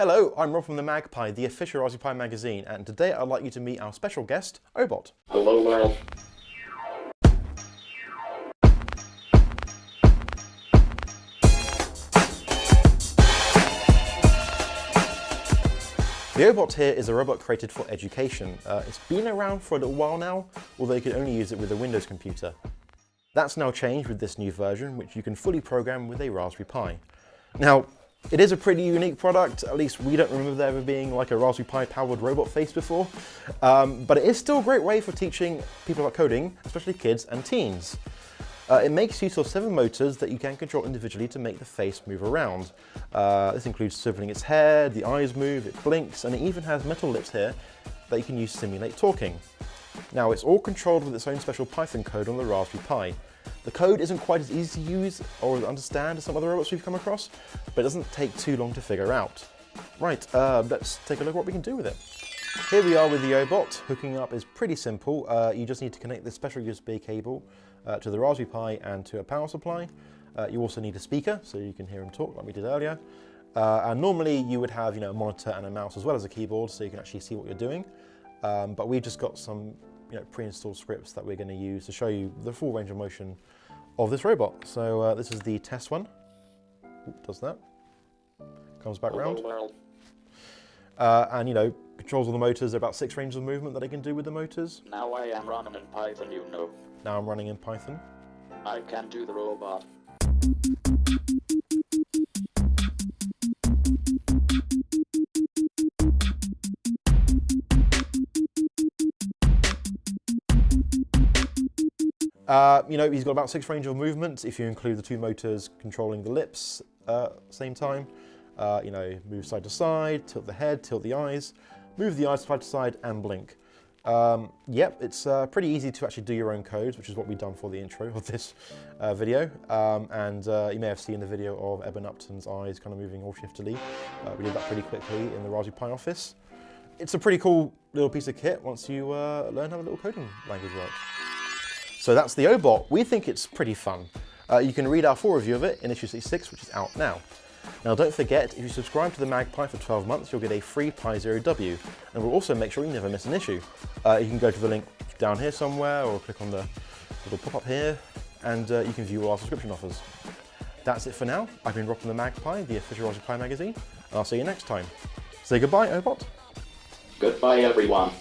Hello, I'm Rob from the MagPi, the official Raspberry Pi magazine, and today I'd like you to meet our special guest, Ohbot. Hello world. The Ohbot here is a robot created for education. Uh, it's been around for a little while now, although you can only use it with a Windows computer. That's now changed with this new version, which you can fully program with a Raspberry Pi. Now, it is a pretty unique product, at least we don't remember there ever being like a Raspberry Pi powered robot face before, um, but it is still a great way for teaching people about coding, especially kids and teens. Uh, it makes use of seven motors that you can control individually to make the face move around. Uh, this includes swiveling its head, the eyes move, it blinks, and it even has metal lips here that you can use to simulate talking. Now it's all controlled with its own special Python code on the Raspberry Pi. The code isn't quite as easy to use or understand as some other robots we've come across, but it doesn't take too long to figure out. Right, uh, let's take a look at what we can do with it. Here we are with the Ohbot. Hooking up is pretty simple. Uh, you just need to connect this special USB cable uh, to the Raspberry Pi and to a power supply. Uh, you also need a speaker so you can hear him talk like we did earlier. Uh, and normally you would have you know, a monitor and a mouse as well as a keyboard so you can actually see what you're doing. Um, but we've just got some you know, pre-installed scripts that we're going to use to show you the full range of motion of this robot. So uh, this is the test one. Does that. Comes back round. Uh, and you know, controls all the motors, there are about six ranges of movement that I can do with the motors. Now I am running in Python, you know. Now I'm running in Python. I can do the robot. Uh, you know, he's got about six range of movement if you include the two motors controlling the lips uh, same time. Uh, you know, move side to side, tilt the head, tilt the eyes, move the eyes side to side and blink. Um, yep, it's uh, pretty easy to actually do your own codes, which is what we've done for the intro of this uh, video. Um, and uh, you may have seen the video of Eben Upton's eyes kind of moving all shiftily. Uh, we did that pretty quickly in the Raspberry Pi office. It's a pretty cool little piece of kit once you uh, learn how the little coding language works. So that's the Ohbot. We think it's pretty fun. Uh, you can read our full review of it in issue 66, which is out now. Now don't forget, if you subscribe to the MagPi for 12 months, you'll get a free Pi Zero W, and we'll also make sure you never miss an issue. Uh, you can go to the link down here somewhere, or click on the little pop-up here, and uh, you can view all our subscription offers. That's it for now. I've been Rob from the MagPi, the official Raspberry Pi magazine, and I'll see you next time. Say goodbye, Ohbot. Goodbye everyone.